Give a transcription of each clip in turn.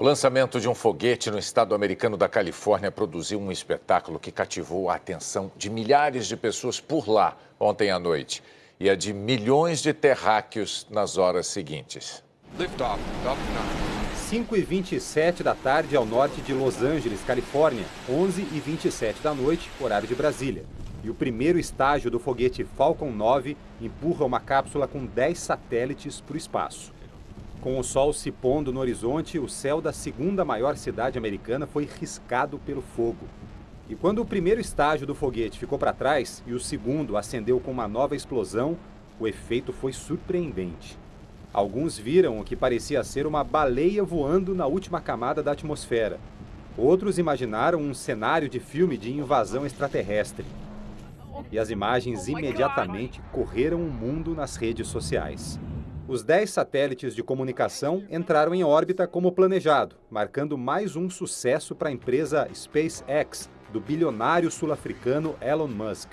O lançamento de um foguete no estado americano da Califórnia produziu um espetáculo que cativou a atenção de milhares de pessoas por lá ontem à noite e a de milhões de terráqueos nas horas seguintes. 5 e 27 da tarde ao norte de Los Angeles, Califórnia, 11 e 27 da noite, horário de Brasília. E o primeiro estágio do foguete Falcon 9 empurra uma cápsula com 10 satélites para o espaço. Com o sol se pondo no horizonte, o céu da segunda maior cidade americana foi riscado pelo fogo. E quando o primeiro estágio do foguete ficou para trás e o segundo acendeu com uma nova explosão, o efeito foi surpreendente. Alguns viram o que parecia ser uma baleia voando na última camada da atmosfera. Outros imaginaram um cenário de filme de invasão extraterrestre. E as imagens imediatamente correram o mundo nas redes sociais. Os 10 satélites de comunicação entraram em órbita como planejado, marcando mais um sucesso para a empresa SpaceX, do bilionário sul-africano Elon Musk.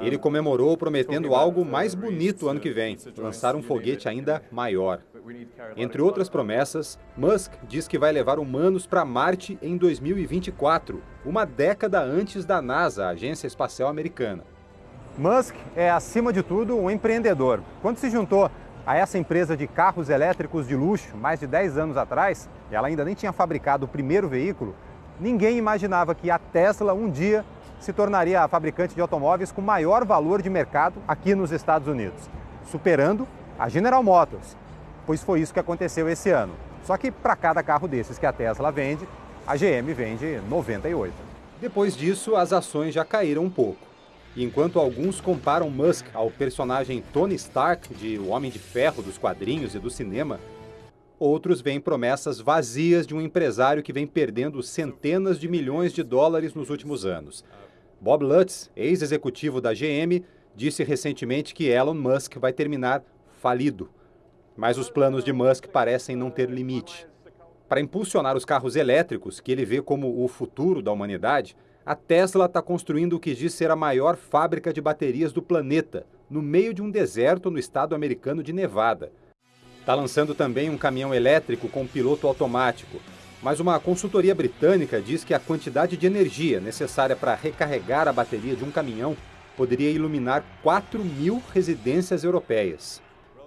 Ele comemorou prometendo algo mais bonito ano que vem, lançar um foguete ainda maior. Entre outras promessas, Musk diz que vai levar humanos para Marte em 2024, uma década antes da NASA, a agência espacial americana. Musk é, acima de tudo, um empreendedor. Quando se juntou a essa empresa de carros elétricos de luxo mais de 10 anos atrás, ela ainda nem tinha fabricado o primeiro veículo, ninguém imaginava que a Tesla um dia se tornaria a fabricante de automóveis com maior valor de mercado aqui nos Estados Unidos, superando a General Motors, pois foi isso que aconteceu esse ano. Só que para cada carro desses que a Tesla vende, a GM vende 98. Depois disso, as ações já caíram um pouco. E enquanto alguns comparam Musk ao personagem Tony Stark de O Homem de Ferro dos quadrinhos e do cinema, outros veem promessas vazias de um empresário que vem perdendo centenas de milhões de dólares nos últimos anos. Bob Lutz, ex-executivo da GM, disse recentemente que Elon Musk vai terminar falido. Mas os planos de Musk parecem não ter limite. Para impulsionar os carros elétricos, que ele vê como o futuro da humanidade, a Tesla está construindo o que diz ser a maior fábrica de baterias do planeta, no meio de um deserto no estado americano de Nevada. Está lançando também um caminhão elétrico com piloto automático, mas uma consultoria britânica diz que a quantidade de energia necessária para recarregar a bateria de um caminhão poderia iluminar 4 mil residências europeias.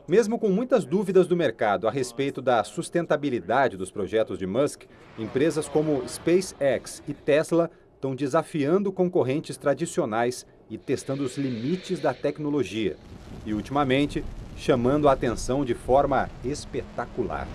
Mesmo com muitas dúvidas do mercado a respeito da sustentabilidade dos projetos de Musk, empresas como SpaceX e Tesla estão desafiando concorrentes tradicionais e testando os limites da tecnologia. E, ultimamente, chamando a atenção de forma espetacular.